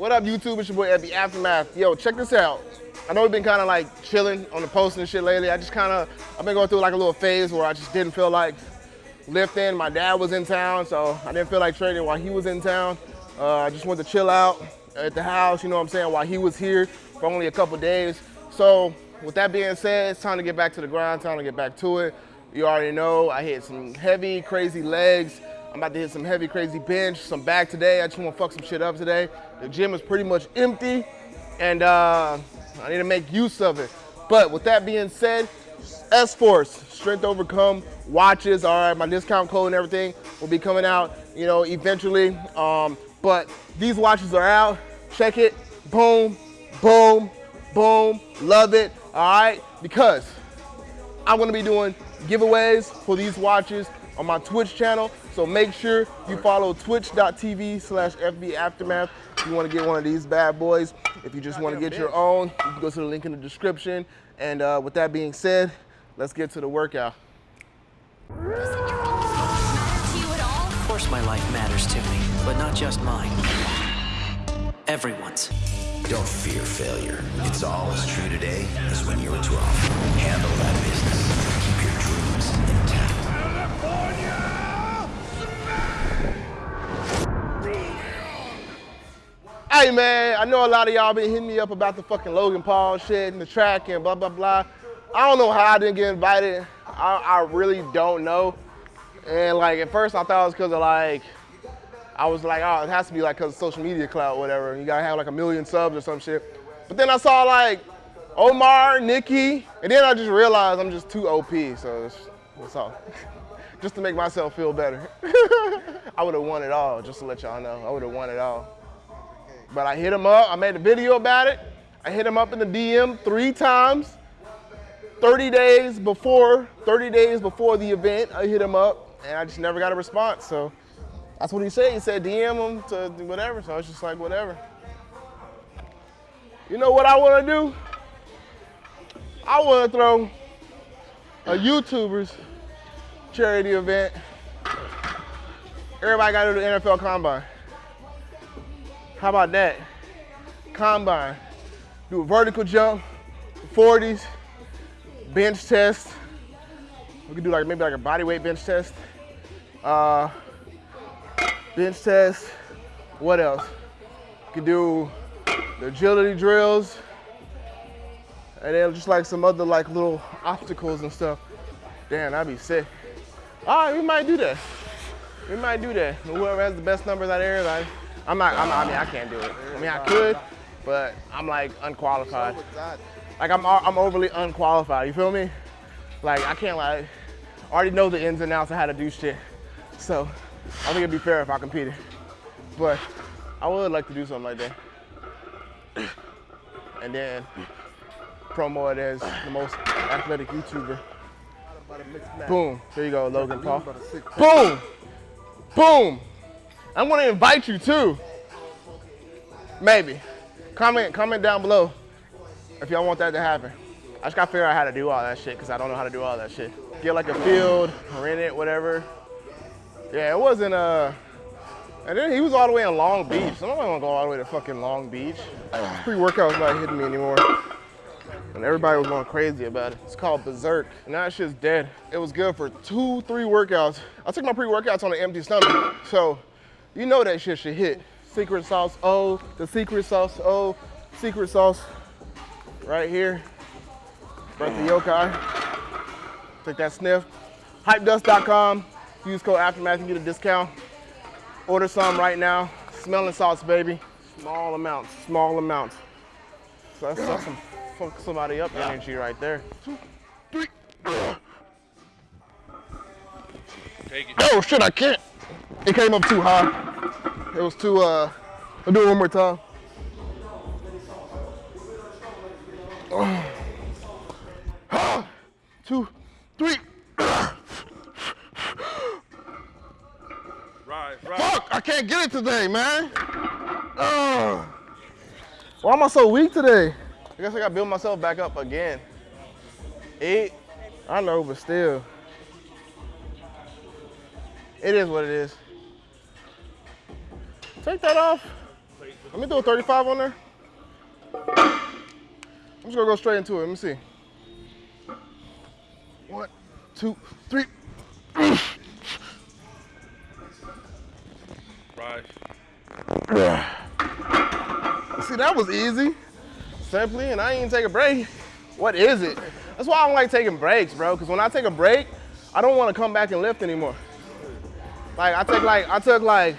What up, YouTube? It's your boy Epi Aftermath. Yo, check this out. I know we've been kind of like chilling on the post and shit lately. I just kind of, I've been going through like a little phase where I just didn't feel like lifting. My dad was in town, so I didn't feel like training while he was in town. Uh, I just wanted to chill out at the house, you know what I'm saying, while he was here for only a couple days. So with that being said, it's time to get back to the grind, time to get back to it. You already know I hit some heavy, crazy legs. I'm about to hit some heavy, crazy bench, some back today. I just want to fuck some shit up today. The gym is pretty much empty, and uh, I need to make use of it. But with that being said, S-Force, Strength Overcome watches, all right, my discount code and everything will be coming out, you know, eventually. Um, but these watches are out. Check it. Boom, boom, boom. Love it, all right? Because I'm gonna be doing giveaways for these watches on my Twitch channel. So make sure you follow twitch.tv slash FB Aftermath if you want to get one of these bad boys. If you just want to get your own, you can go to the link in the description. And uh, with that being said, let's get to the workout. Of course my life matters to me, but not just mine. Everyone's. Don't fear failure. It's all as true today as when you were 12. Handle that business. Hey man, I know a lot of y'all been hitting me up about the fucking Logan Paul shit and the track and blah, blah, blah. I don't know how I didn't get invited. I, I really don't know. And like at first I thought it was cause of like, I was like, oh, it has to be like cause of social media clout, whatever. You gotta have like a million subs or some shit. But then I saw like Omar, Nikki, and then I just realized I'm just too OP, so it's, it's all. just to make myself feel better. I would have won it all, just to let y'all know. I would have won it all. But I hit him up, I made a video about it. I hit him up in the DM three times. 30 days before, 30 days before the event, I hit him up and I just never got a response. So that's what he said. He said DM him to whatever. So I was just like, whatever. You know what I want to do? I want to throw a YouTuber's charity event. Everybody got to do the NFL Combine. How about that? Combine. Do a vertical jump, 40s, bench test. We could do like maybe like a body weight bench test. Uh, bench test. What else? We could do the agility drills. And then just like some other like little obstacles and stuff. Damn, that'd be sick. All right, we might do that. We might do that. Whoever has the best numbers out there, like, I'm not, I'm I mean, I can't do it. I mean, I could, but I'm like unqualified. Like I'm, I'm overly unqualified, you feel me? Like I can't like, already know the ins and outs of how to do shit. So I think it'd be fair if I competed. But I would like to do something like that. And then promo it as the most athletic YouTuber. Boom, there you go, Logan Paul. Boom, boom. I'm gonna invite you too. Maybe. Comment, comment down below if y'all want that to happen. I just gotta figure out how to do all that shit because I don't know how to do all that shit. Get like a field, rent it, whatever. Yeah, it wasn't uh and then he was all the way in Long Beach. So I don't wanna go all the way to fucking Long Beach. Pre-workout's not hitting me anymore. And everybody was going crazy about it. It's called Berserk. And that shit's dead. It was good for two, three workouts. I took my pre-workouts on an empty stomach. So you know that shit should hit. Secret sauce O, the secret sauce O, secret sauce right here. Breath of Yokai. Take that sniff. Hypedust.com. Use code Aftermath, you get a discount. Order some right now. Smelling salts, baby. Small amounts, small amounts. So that's, that's some fuck somebody up energy right there. Take it. Oh shit, I can't. It came up too high. It was too, uh, I'll do it one more time. Oh. Two, three. Rise, rise. Fuck, I can't get it today, man. Ugh. Why am I so weak today? I guess I gotta build myself back up again. Eight, I know, but still. It is what it is. Take that off. Let me do a 35 on there. I'm just gonna go straight into it. Let me see. One, two, three. Rise. See, that was easy. Simply, and I even take a break. What is it? That's why I don't like taking breaks, bro. Because when I take a break, I don't want to come back and lift anymore. Like I took like I took like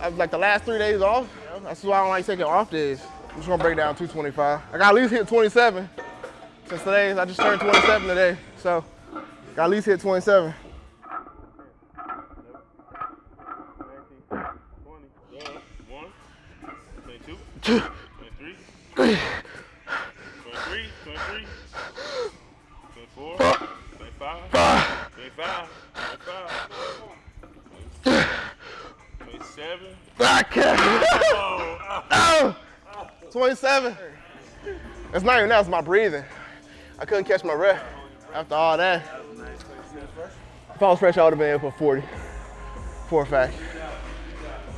uh, like the last three days off. That's why I don't like taking off days. I'm just gonna break down 225. I got at least hit 27 since today. I just turned 27 today, so got at least hit 27. One, 22, 23, 23, 23, 24, 25, 25, 25, 27. I can't. Oh, Oh, 27. It's not even that, it's my breathing. I couldn't catch my breath after all that. If I was fresh, I would have been here for 40. For a fact.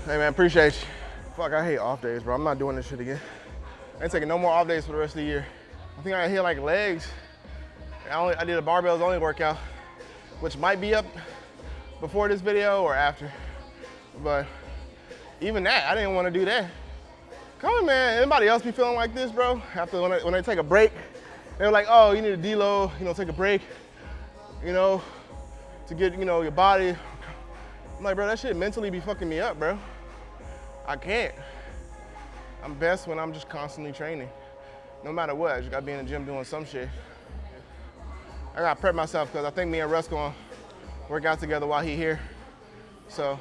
Hey man, appreciate you. Fuck, I hate off days, bro. I'm not doing this shit again. I ain't taking no more off days for the rest of the year. I think I hit like legs. I, only, I did a barbells only workout, which might be up before this video or after. But even that, I didn't want to do that. Come on, man. Anybody else be feeling like this, bro? After when they, when take a break, they're like, oh, you need a deload, you know, take a break, you know, to get, you know, your body. I'm like, bro, that shit mentally be fucking me up, bro. I can't. I'm best when I'm just constantly training. No matter what, I just gotta be in the gym doing some shit. I gotta prep myself because I think me and Russ gonna work out together while he here. So,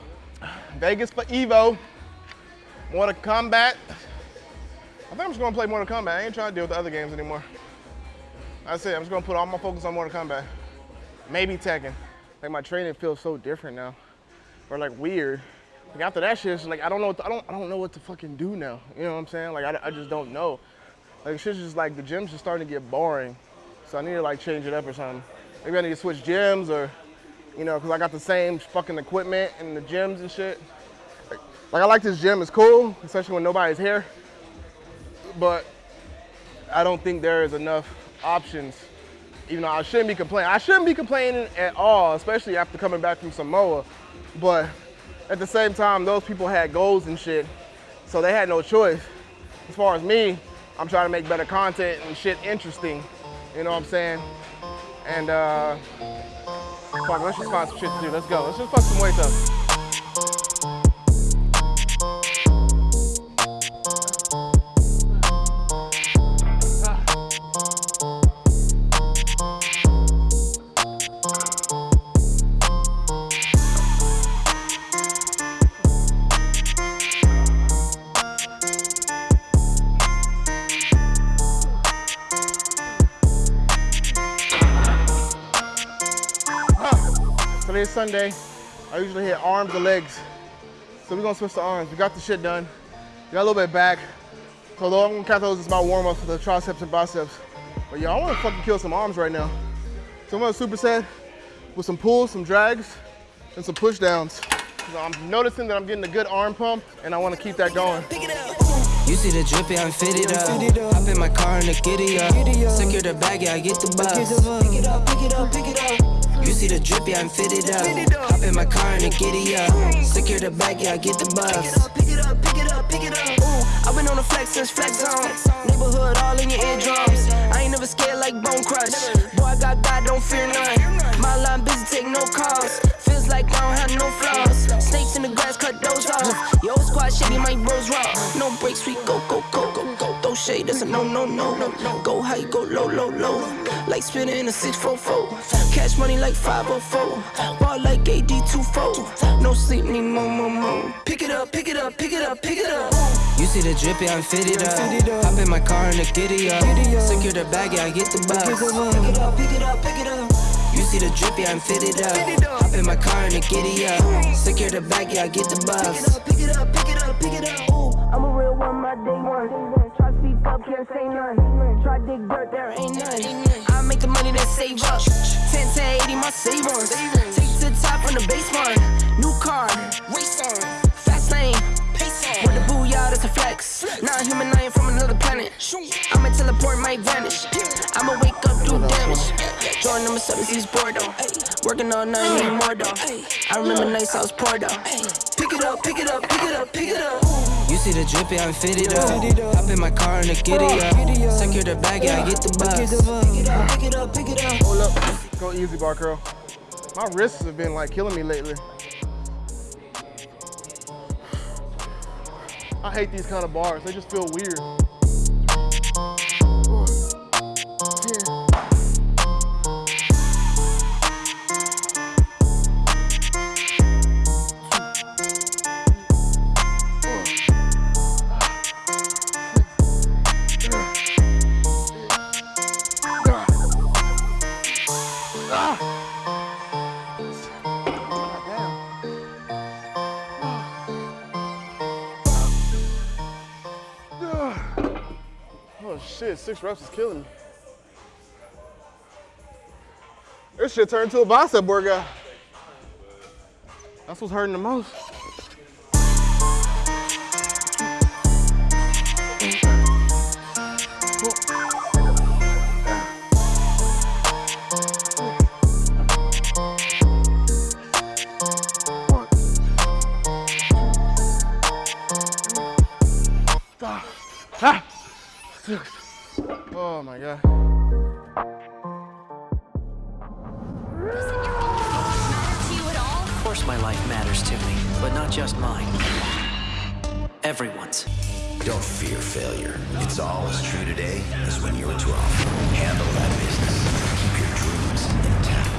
Vegas for Evo. Mortal Kombat. I think I'm just gonna play Mortal Kombat. I ain't trying to deal with the other games anymore. That's it. I'm just gonna put all my focus on Mortal Kombat. Maybe Tekken. Like my training feels so different now, or like weird. Like after that shit, it's like I don't know. To, I don't. I don't know what to fucking do now. You know what I'm saying? Like I, I just don't know. Like shit's just like the gym's just starting to get boring. So I need to like change it up or something. Maybe I need to switch gyms or, you know, cause I got the same fucking equipment in the gyms and shit. Like, like I like this gym. It's cool, especially when nobody's here. But I don't think there is enough options. Even though I shouldn't be complaining. I shouldn't be complaining at all, especially after coming back from Samoa. But at the same time, those people had goals and shit, so they had no choice. As far as me, I'm trying to make better content and shit interesting. You know what I'm saying? And uh, fuck, let's just find some shit to do. Let's go. Let's just fuck some weights up. Today's Sunday. I usually hit arms or legs. So we're gonna switch to arms. We got the shit done. We got a little bit back. So though I'm gonna count those as my warm up for the triceps and biceps. But yeah, I wanna fucking kill some arms right now. So I'm gonna superset with some pulls, some drags, and some push downs. I'm noticing that I'm getting a good arm pump and I wanna keep that going. You see the drippy, I'm fitted up. Hop in my car and the giddy up. Secure the bag, yeah, I get the bus. Pick it up, pick it up, pick it up. You see the drippy, I'm fitted up. Hop in my car and the giddy up. Secure the bag, yeah, I get the bus. Pick it up, pick it up, pick it up. Ooh, I've been on the flex since flex zone. Neighborhood all in your eardrums. I ain't never scared like Bone Crush. Boy, I got God, don't fear none. My line busy, take no calls. Feels like I don't have no flaws. Snakes in the grass, cut those off. Yo, squad shitty, my bros raw. No breaks, we go, go, go, go, shade, that's a no, no, no. Go high, go low, low, low. Like spinning in a 644. Cash money like 504. Ball like AD24. No sleep, need more, more, more. Pick it up, pick it up, pick it up, pick it up. You see the drippy, I'm fitted up. Hop in my car and the giddy up. Secure the bag, yeah, I get the bus. Pick it up, pick it up, pick it up. You see the drippy, I'm fitted up. Hop in my car and the giddy up. Secure the bag, yeah, I get the bus. Pick it up, pick it up, pick it up. Ooh, I'm a real one, my can't say none. Try dig dirt, there ain't none. I make the money that save up. 10 to 80, my savings. Take to the top on the baseline. New car, race on. Fast lane, pace on. With the booyah, that's a flex. Not human, I ain't from another planet. I'ma teleport, might vanish damage. Number seven, he's bored though. Working all night, need more though. I remember nights I was poor though. Pick it up, pick it up, pick it up, pick it up. You see the drip, yeah, I'm fitted up. Hop in my car and I get it up. Secure the bag, yeah, I get the bus. Pick it up, pick it up, pick it up. Hold up. Go easy, bar curl. My wrists have been like killing me lately. I hate these kind of bars. They just feel weird. Shit, six reps is killing me. This shit turned into a bicep workout. That's what's hurting the most. Course my life matters to me, but not just mine. Everyone's. Don't fear failure. It's all as true today as when you were 12. Handle that business. Keep your dreams intact.